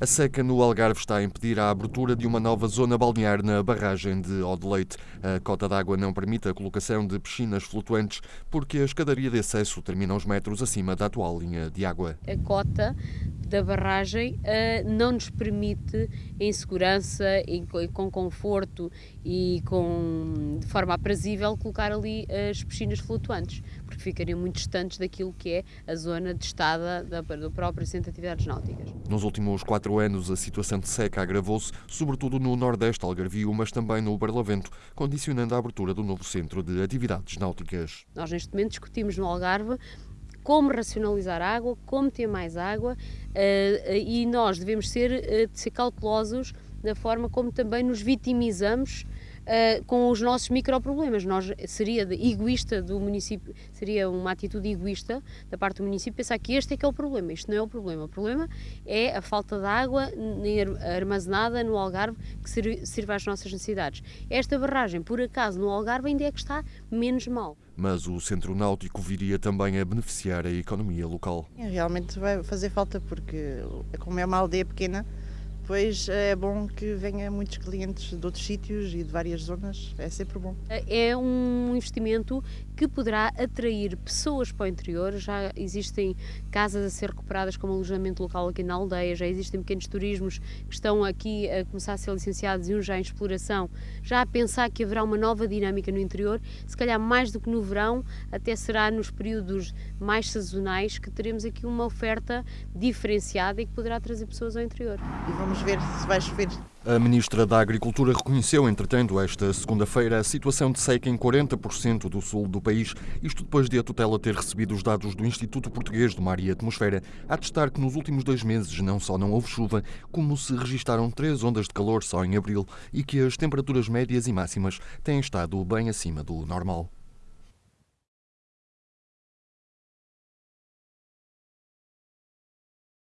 A seca no Algarve está a impedir a abertura de uma nova zona balnear na barragem de Odeleite. A cota d'água não permite a colocação de piscinas flutuantes porque a escadaria de acesso termina uns metros acima da atual linha de água. A cota da barragem uh, não nos permite, em segurança, em, com conforto e com, de forma aprazível, colocar ali as piscinas flutuantes, porque ficariam muito distantes daquilo que é a zona de estada da, do próprio Centro de Atividades Náuticas. Nos últimos quatro anos, a situação de seca agravou-se, sobretudo no Nordeste Algarvio, mas também no Barlavento, condicionando a abertura do novo Centro de Atividades Náuticas. Nós, neste momento, discutimos no Algarve como racionalizar água, como ter mais água uh, e nós devemos ser, uh, ser cautelosos na forma como também nos vitimizamos uh, com os nossos microproblemas. Nós seria egoísta do município, seria uma atitude egoísta da parte do município pensar que este é que é o problema. Isto não é o problema. O problema é a falta de água armazenada no Algarve que sirva às nossas necessidades. Esta barragem, por acaso, no Algarve ainda é que está menos mal. Mas o centro náutico viria também a beneficiar a economia local. Realmente vai fazer falta porque, como é uma aldeia pequena, depois é bom que venha muitos clientes de outros sítios e de várias zonas, é sempre bom. É um investimento que poderá atrair pessoas para o interior, já existem casas a ser recuperadas como alojamento local aqui na aldeia, já existem pequenos turismos que estão aqui a começar a ser licenciados e uns já em exploração, já a pensar que haverá uma nova dinâmica no interior, se calhar mais do que no verão, até será nos períodos mais sazonais que teremos aqui uma oferta diferenciada e que poderá trazer pessoas ao interior. E vamos Vamos ver se vai chover. A Ministra da Agricultura reconheceu, entretanto, esta segunda-feira a situação de seca em 40% do sul do país, isto depois de a tutela ter recebido os dados do Instituto Português do Mar e Atmosfera, a testar que nos últimos dois meses não só não houve chuva, como se registaram três ondas de calor só em abril e que as temperaturas médias e máximas têm estado bem acima do normal.